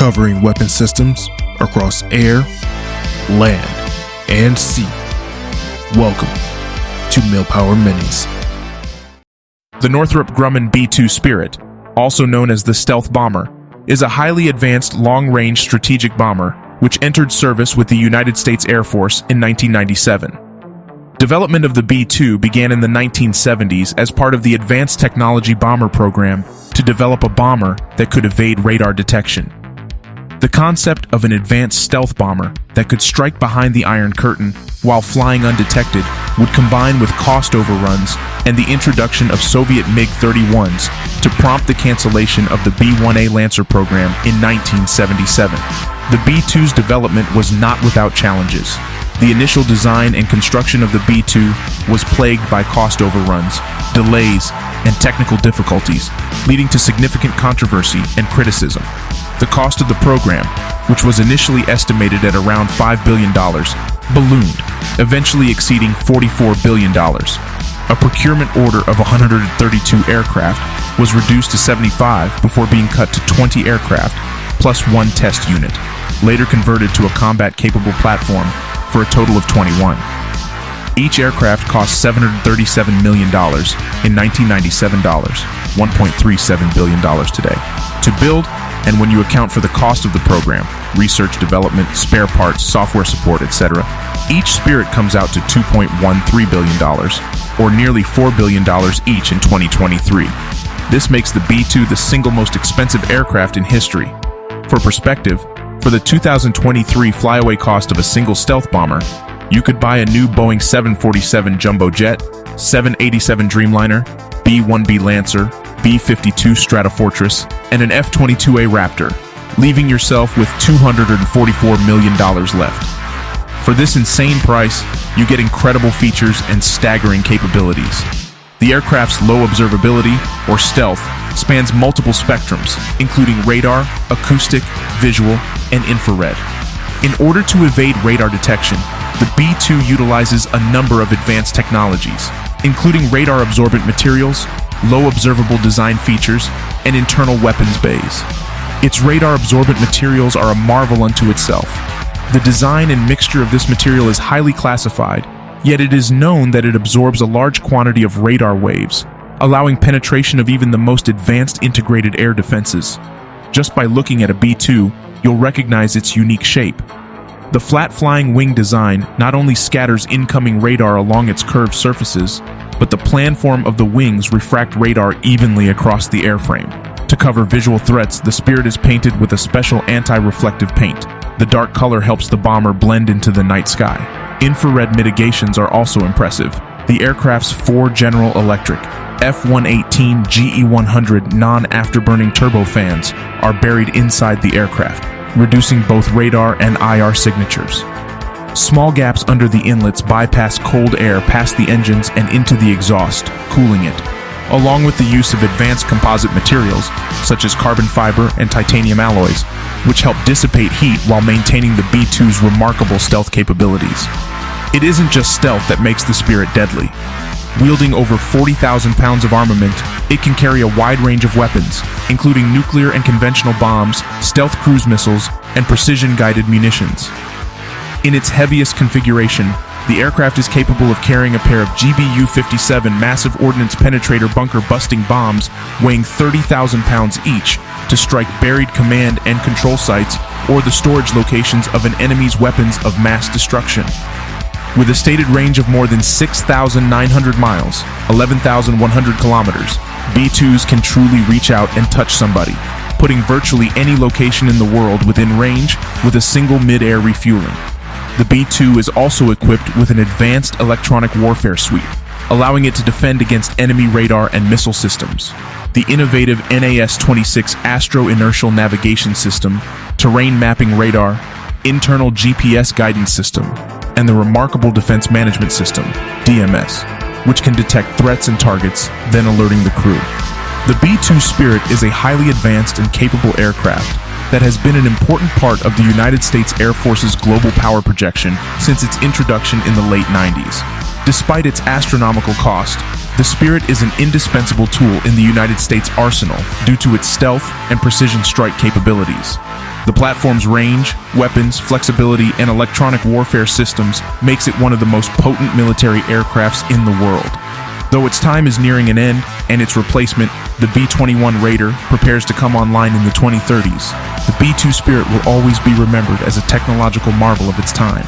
covering weapon systems across air, land, and sea. Welcome to Millpower Minis. The Northrop Grumman B-2 Spirit, also known as the Stealth Bomber, is a highly advanced long-range strategic bomber which entered service with the United States Air Force in 1997. Development of the B-2 began in the 1970s as part of the Advanced Technology Bomber Program to develop a bomber that could evade radar detection. The concept of an advanced stealth bomber that could strike behind the Iron Curtain while flying undetected would combine with cost overruns and the introduction of Soviet MiG-31s to prompt the cancellation of the B-1A Lancer program in 1977. The B-2's development was not without challenges. The initial design and construction of the B-2 was plagued by cost overruns, delays, and technical difficulties, leading to significant controversy and criticism. The cost of the program, which was initially estimated at around $5 billion, ballooned, eventually exceeding $44 billion. A procurement order of 132 aircraft was reduced to 75 before being cut to 20 aircraft, plus one test unit, later converted to a combat-capable platform for a total of 21. Each aircraft cost $737 million in 1997 dollars, $1.37 billion today. To build, and when you account for the cost of the program, research development, spare parts, software support, etc., each Spirit comes out to $2.13 billion, or nearly $4 billion each in 2023. This makes the B-2 the single most expensive aircraft in history. For perspective, for the 2023 flyaway cost of a single stealth bomber, you could buy a new Boeing 747 Jumbo Jet, 787 Dreamliner, B-1B Lancer, B-52 Stratofortress, and an F-22A Raptor, leaving yourself with $244 million left. For this insane price, you get incredible features and staggering capabilities. The aircraft's low observability, or stealth, spans multiple spectrums, including radar, acoustic, visual, and infrared. In order to evade radar detection, the B-2 utilizes a number of advanced technologies, including radar-absorbent materials, low observable design features, and internal weapons bays. Its radar-absorbent materials are a marvel unto itself. The design and mixture of this material is highly classified, yet it is known that it absorbs a large quantity of radar waves, allowing penetration of even the most advanced integrated air defenses. Just by looking at a B-2, you'll recognize its unique shape. The flat-flying wing design not only scatters incoming radar along its curved surfaces, but the planform of the wings refract radar evenly across the airframe. To cover visual threats, the Spirit is painted with a special anti-reflective paint. The dark color helps the bomber blend into the night sky. Infrared mitigations are also impressive. The aircraft's four General Electric F-118 GE-100 non-afterburning turbofans are buried inside the aircraft, reducing both radar and IR signatures. Small gaps under the inlets bypass cold air past the engines and into the exhaust, cooling it, along with the use of advanced composite materials, such as carbon fiber and titanium alloys, which help dissipate heat while maintaining the B-2's remarkable stealth capabilities. It isn't just stealth that makes the Spirit deadly. Wielding over 40,000 pounds of armament, it can carry a wide range of weapons, including nuclear and conventional bombs, stealth cruise missiles, and precision-guided munitions. In its heaviest configuration, the aircraft is capable of carrying a pair of GBU-57 massive ordnance penetrator bunker-busting bombs weighing 30,000 pounds each to strike buried command and control sites or the storage locations of an enemy's weapons of mass destruction. With a stated range of more than 6,900 miles, 11,100 kilometers, B-2s can truly reach out and touch somebody, putting virtually any location in the world within range with a single mid-air refueling. The B-2 is also equipped with an advanced electronic warfare suite, allowing it to defend against enemy radar and missile systems. The innovative NAS-26 Astro-Inertial Navigation System, terrain mapping radar, internal GPS guidance system, and the remarkable Defense Management System, DMS, which can detect threats and targets, then alerting the crew. The B-2 Spirit is a highly advanced and capable aircraft that has been an important part of the United States Air Force's global power projection since its introduction in the late 90s. Despite its astronomical cost, The Spirit is an indispensable tool in the United States arsenal due to its stealth and precision strike capabilities. The platform's range, weapons, flexibility, and electronic warfare systems makes it one of the most potent military aircrafts in the world. Though its time is nearing an end and its replacement, the B-21 Raider, prepares to come online in the 2030s, the B-2 Spirit will always be remembered as a technological marvel of its time.